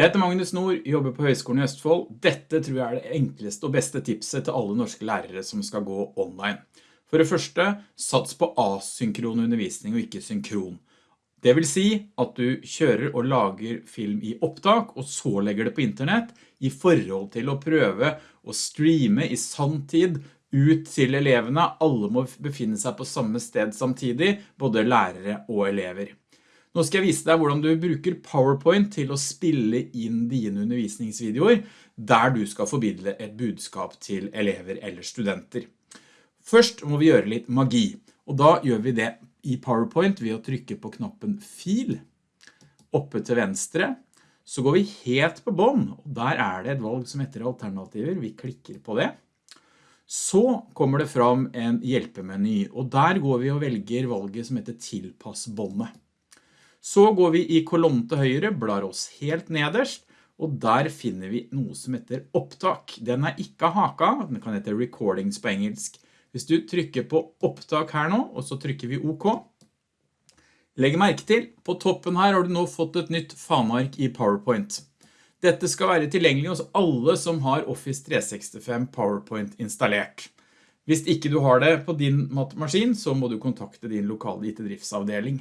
Jeg heter Magnus Nord, jobber på Høgskolen i Østfold. Dette tror jeg er det enkleste og beste tipset til alle norske lærere som skal gå online. For det første, sats på asynkron undervisning og ikke synkron. Det vil si at du kjører og lager film i opptak, og så legger det på internett, i forhold til å prøve å streame i sanntid ut til elevene. Alle må befinne seg på samme sted samtidig, både lærere og elever. Nå skal jeg vise deg hvordan du bruker PowerPoint til å spille inn dine undervisningsvideoer, der du skal forbidle et budskap til elever eller studenter. Først må vi gjøre litt magi, og da gjør vi det i PowerPoint ved å trykke på knappen Fil. Oppe til venstre, så går vi helt på bånd, og der er det et valg som heter alternativer. Vi klikker på det. Så kommer det fram en hjelpemeny, og der går vi og velger valget som heter Tilpass båndet. Så går vi i kolonnen til høyre, blar oss helt nederst, og der finner vi noe som heter opptak. Den er ikke haka, den kan hete recordings på engelsk. Hvis du trykker på opptak her nå, og så trykker vi OK, legg merke til, på toppen her har du nå fått et nytt faneark i PowerPoint. Dette skal være tilgjengelig hos alle som har Office 365 PowerPoint installert. Hvis ikke du har det på din maskin, så må du kontakte din lokale IT-driftsavdeling.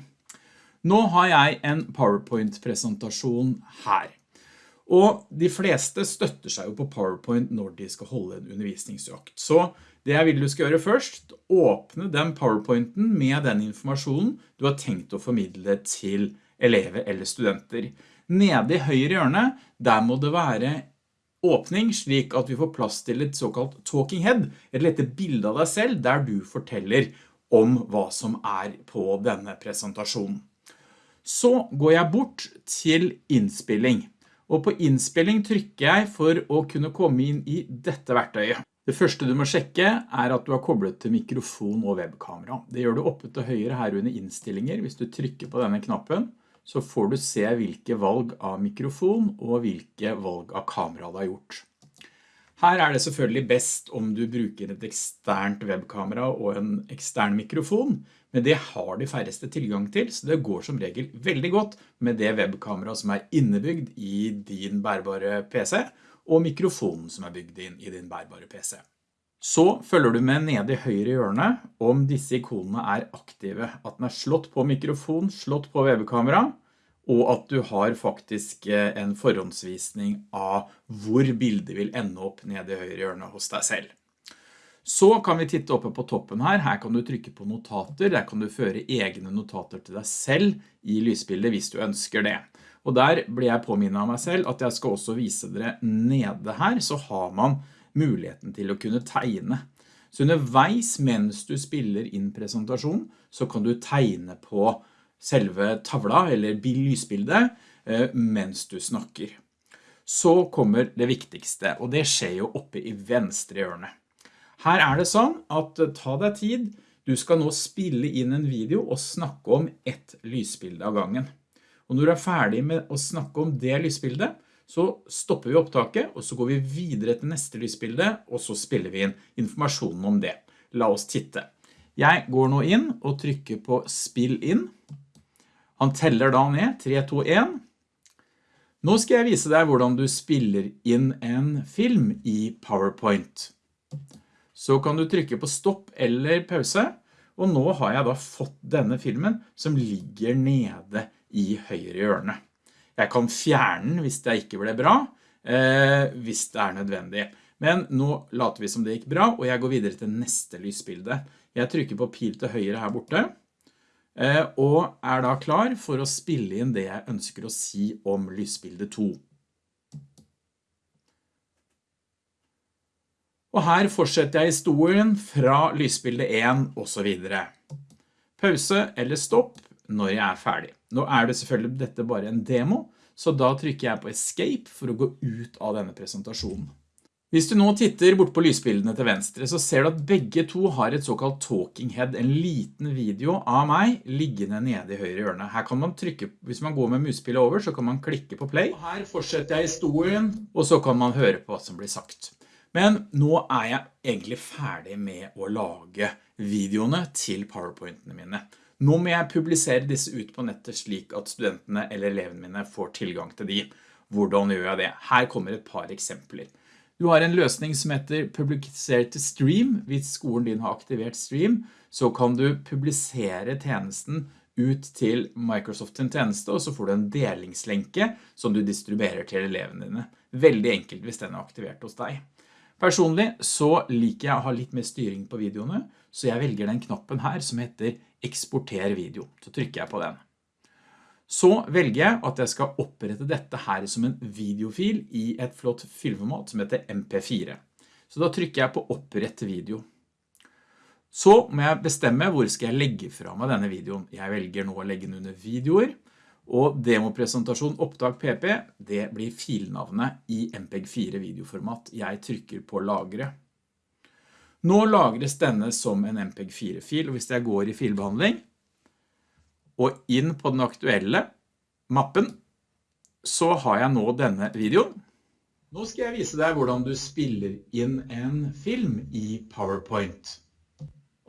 Nå har jeg en PowerPoint-presentasjon her. Og de fleste støtter seg jo på PowerPoint når de skal holde en undervisningsøkt. Så det jeg vil du skal gjøre først, åpne den PowerPointen med den informasjonen du har tenkt å formidle til elever eller studenter. Nede i høyre hjørne, der må det være åpning slik at vi får plass til et såkalt talking head, et lette bilde av deg selv der du forteller om hva som er på denne presentasjonen. Så går jeg bort til innspilling, og på innspilling trykker jeg for å kunne komme inn i dette verktøyet. Det første du må sjekke er at du har koblet til mikrofon og webkamera. Det gjør du oppe til høyre her under innstillinger. Hvis du trykker på denne knappen, så får du se hvilke valg av mikrofon og hvilke valg av kamera du har gjort. Her er det selvfølgelig best om du bruker et eksternt webkamera og en ekstern mikrofon, men det har de færreste tilgang til, så det går som regel veldig godt med det webkamera som er innebygd i din bærbare PC, og mikrofonen som er bygd inn i din bærbare PC. Så følger du med nede i høyre hjørne om disse ikonene er aktive, at den er slått på mikrofon, slått på webkamera, og at du har faktisk eh, en forhåndsvisning av hvor bildet vil ende opp nede i høyre hjørne hos deg selv. Så kan vi titte oppe på toppen her. Her kan du trykke på notater. Der kan du føre egne notater til deg selv i lysbildet hvis du ønsker det. Og der blir jeg påminnet av meg selv at jeg skal også vise dere nede her, så har man muligheten til å kunne tegne. Så underveis mens du spiller inn presentasjon, så kan du tegne på selve tavla eller lysbildet eh, mens du snakker. Så kommer det viktigste, og det skjer jo oppe i venstre hjørne. Her er det sånn at eh, ta deg tid, du skal nå spille inn en video og snakke om ett lysbilde av gangen. Og når du er ferdig med å snakke om det lysbildet, så stopper vi opptaket, og så går vi videre til neste lysbilde, og så spiller vi inn informasjonen om det. La oss titte. Jeg går nå inn og trykker på spill inn. Han teller da ned, 3, 2, 1. Nå skal jeg vise deg hvordan du spiller inn en film i PowerPoint så kan du trykke på stopp eller pause, og nå har jeg da fått denne filmen som ligger nede i høyre hjørne. Jeg kan fjerne den hvis det ikke ble bra, eh, hvis det er nødvendig. Men nå later vi som det gikk bra, og jeg går videre til neste lysbilde. Jeg trykker på pil til høyre her borte, og er da klar for å spille inn det jeg ønsker å si om lysbilde 2. Og her fortsetter jeg historien fra lysbilde 1 og så videre. Pause eller stopp når jeg er ferdig. Nå er det selvfølgelig dette bare en demo, så da trykker jeg på escape for å gå ut av denne presentasjonen. Hvis du nå titter bort på lysbildene til venstre, så ser du at begge to har et såkalt talking head, en liten video av meg liggende nede i høyre hjørne. Her kan man trykke, hvis man går med muspillet over, så kan man klikke på play. Og her fortsetter jeg historien, og så kan man høre på hva som blir sagt. Men nå er jeg egentlig ferdig med å lage videoene til PowerPointene mine. Nå må jeg publisere disse ut på nettet slik at studentene eller elevene mine får tilgang til de. Hvordan gjør jeg det? Her kommer et par eksempler. Du har en løsning som heter publisere til stream. Hvis skolen din har aktivert stream, så kan du publisere tjenesten ut til Microsoft sin tjeneste, og så får du en delingslenke som du distribuerer til elevene dine. Veldig enkelt hvis den er aktivert hos deg. Personlig så liker jeg å ha litt mer styring på videoene, så jeg velger den knappen her som heter eksporter video. Så trykker jeg på den. Så velger jeg at jeg skal opprette dette her som en videofil i et flott filformat som heter MP4. Så da trykker jeg på opprette video. Så må jeg bestemme hvor skal jeg legge fra meg denne videoen. Jeg velger nå å legge den under videoer, og demopresentasjon opptak PP, det blir filnavnet i MPEG-4 videoformat. Jeg trykker på lagre. Nå lagres denne som en MPEG-4-fil, og hvis jeg går i filbehandling, og inn på den aktuelle mappen, så har jeg nå denne videoen. Nå skal jeg vise deg hvordan du spiller inn en film i PowerPoint.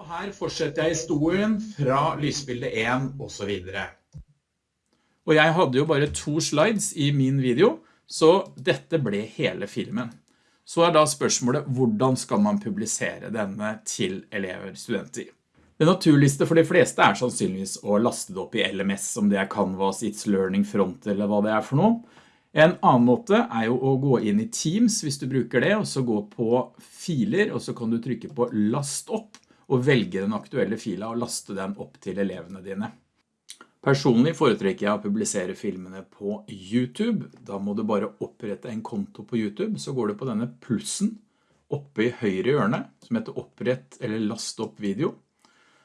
Og her fortsetter jeg historien fra lysbilde 1 og så videre. Og jeg hadde jo bare to slides i min video, så dette ble hele filmen. Så er da spørsmålet, hvordan skal man publisere denne til elever, studenter? Det naturligste for de fleste er sannsynligvis å laste det opp i LMS, om det er Canvas, It's Learning Front eller hva det er for noe. En annen måte er jo å gå inn i Teams hvis du bruker det, og så gå på filer, og så kan du trykke på last opp, og velge den aktuelle fila og laste den opp til elevene dine. Personlig foretrekker jeg å publisere filmene på YouTube. Da må du bare opprette en konto på YouTube, så går du på denne plussen oppe i høyre hjørne, som heter opprett eller last opp video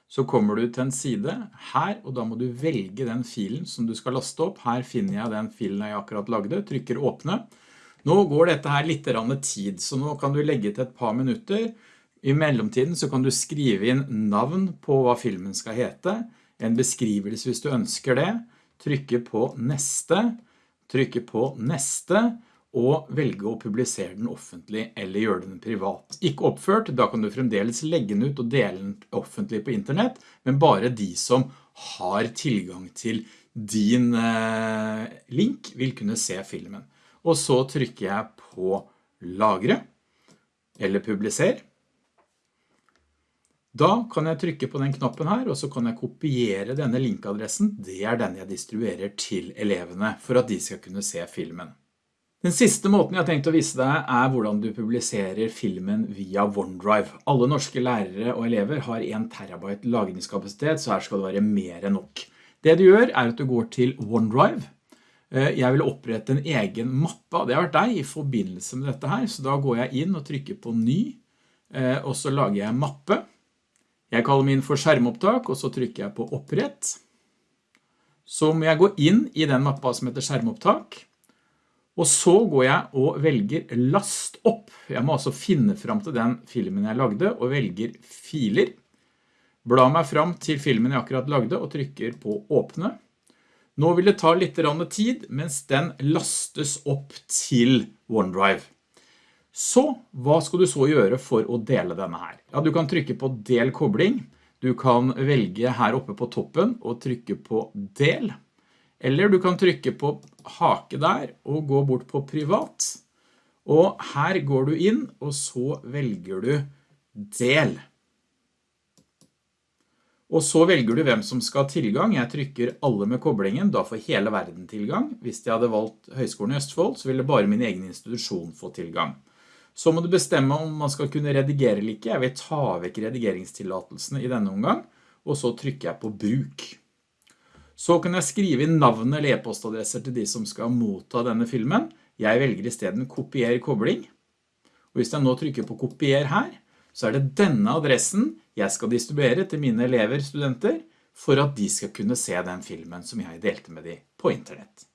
så kommer du til en side her, og da må du velge den filen som du skal laste opp. Her finner jeg den filen jeg akkurat lagde, trykker åpne. Nå går dette her litt tid, så nå kan du legge til et par minutter. I mellomtiden så kan du skrive inn navn på hva filmen skal hete, en beskrivelse hvis du ønsker det, trykke på neste, trykke på neste, og velge å publisere den offentlig eller gjøre den privat. Ikke oppført, da kan du fremdeles legge den ut og dele den offentlig på internett, men bare de som har tilgang til din eh, link vil kunne se filmen. Og så trykker jeg på lagre eller publiser. Da kan jeg trykke på den knappen her, og så kan jeg kopiere denne linkadressen. Det er den jeg distribuerer til elevene for at de skal kunne se filmen. Den siste måten jeg har tenkt å vise deg er hvordan du publiserer filmen via OneDrive. Alle norske lærere og elever har 1 terabyte lagringskapasitet, så her skal det være mer enn nok. Det du gjør er at du går til OneDrive. Eh, jeg vil opprette en egen mappe, det har vært deg i forbindelse med dette her, så da går jeg inn og trykker på ny, eh, og så lager jeg mappe. Jeg kaller min for skjermopptak, og så trykker jeg på opprett. Så må jeg gå inn i den mappa som heter skjermopptak, og så går jeg og velger last opp. Jeg må altså finne fram til den filmen jeg lagde og velger filer. Bla meg fram til filmen jeg akkurat lagde og trykker på åpne. Nå vil det ta litt tid mens den lastes opp til OneDrive. Så, hva skal du så gjøre for å dele denne her? Ja, du kan trykke på del kobling. Du kan velge her oppe på toppen og trykke på del. Eller du kan trykke på hake der og gå bort på privat. Og her går du inn, og så velger du del. Og så velger du hvem som skal ha tilgang. Jeg trykker alle med koblingen, da får hele verden tilgang. Hvis jeg hadde valgt Høgskolen i Østfold, så ville bare min egen institusjon få tilgang. Så må du bestemme om man skal kunne redigere eller ikke. Jeg vil ta vekk redigeringstillatelsene i denne omgang, og så trykker jeg på bruk. Så kan jeg skrive inn navn eller e-postadresser til de som skal motta denne filmen. Jeg velger i stedet kopier kobling. Og hvis jeg nå trykker på kopier her, så er det denne adressen jeg skal distribuere til mine elever, studenter, for at de skal kunne se den filmen som jeg delte med dem på internett.